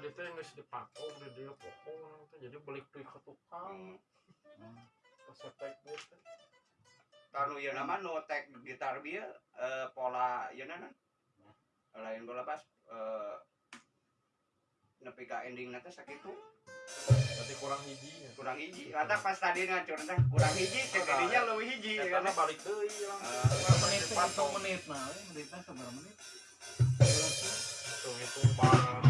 tadi teh geus dipaku udah dia pokok teh jadi balik deui ka tukang. Dia teh. kanu ya nama nu tek gitar dia eh, pola ya nana lain bola pas eh, nepi ka ending nanti sakitu Berarti kurang hijinya. kurang hiji rata pas tadi ngacur teh kurang hiji jadinya lebih hiji Ya karena balik deui langsung. Eh, menit tuh? Hitung menit nah, menitnya seberapa menit? Hitung-hitung banget.